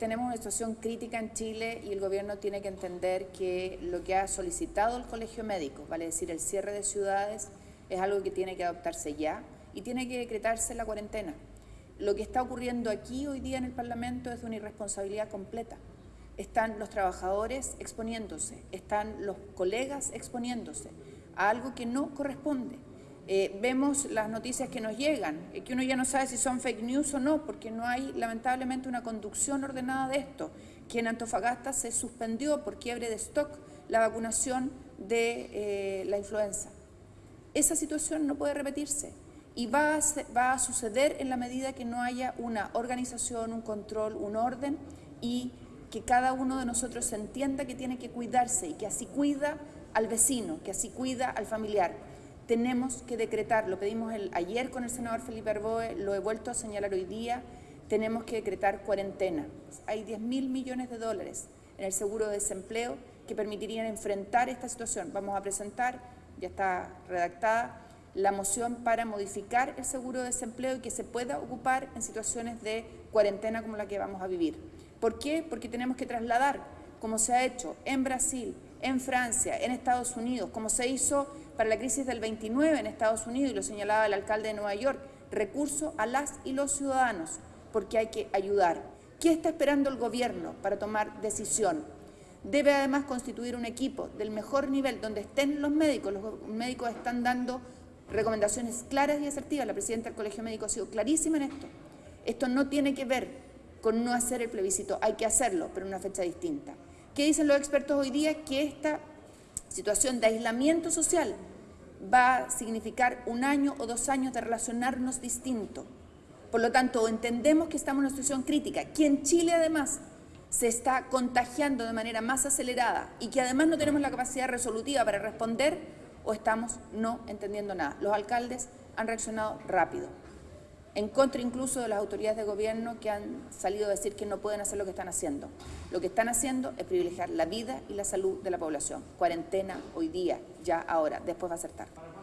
tenemos una situación crítica en Chile y el gobierno tiene que entender que lo que ha solicitado el Colegio Médico, vale decir el cierre de ciudades, es algo que tiene que adoptarse ya y tiene que decretarse la cuarentena. Lo que está ocurriendo aquí hoy día en el Parlamento es de una irresponsabilidad completa. Están los trabajadores exponiéndose, están los colegas exponiéndose a algo que no corresponde. Eh, vemos las noticias que nos llegan, eh, que uno ya no sabe si son fake news o no, porque no hay lamentablemente una conducción ordenada de esto, que en Antofagasta se suspendió por quiebre de stock la vacunación de eh, la influenza. Esa situación no puede repetirse y va a, va a suceder en la medida que no haya una organización, un control, un orden y que cada uno de nosotros entienda que tiene que cuidarse y que así cuida al vecino, que así cuida al familiar tenemos que decretar, lo pedimos ayer con el senador Felipe Arboe, lo he vuelto a señalar hoy día, tenemos que decretar cuarentena. Hay 10 mil millones de dólares en el seguro de desempleo que permitirían enfrentar esta situación. Vamos a presentar, ya está redactada, la moción para modificar el seguro de desempleo y que se pueda ocupar en situaciones de cuarentena como la que vamos a vivir. ¿Por qué? Porque tenemos que trasladar, como se ha hecho en Brasil, en Francia, en Estados Unidos, como se hizo para la crisis del 29 en Estados Unidos, y lo señalaba el alcalde de Nueva York, recurso a las y los ciudadanos, porque hay que ayudar. ¿Qué está esperando el gobierno para tomar decisión? Debe además constituir un equipo del mejor nivel, donde estén los médicos. Los médicos están dando recomendaciones claras y asertivas. La presidenta del Colegio Médico ha sido clarísima en esto. Esto no tiene que ver con no hacer el plebiscito, hay que hacerlo, pero en una fecha distinta. ¿Qué dicen los expertos hoy día? Que esta situación de aislamiento social va a significar un año o dos años de relacionarnos distinto. Por lo tanto, entendemos que estamos en una situación crítica, que en Chile además se está contagiando de manera más acelerada y que además no tenemos la capacidad resolutiva para responder o estamos no entendiendo nada. Los alcaldes han reaccionado rápido en contra incluso de las autoridades de gobierno que han salido a decir que no pueden hacer lo que están haciendo. Lo que están haciendo es privilegiar la vida y la salud de la población. Cuarentena hoy día, ya ahora, después va a ser tarde.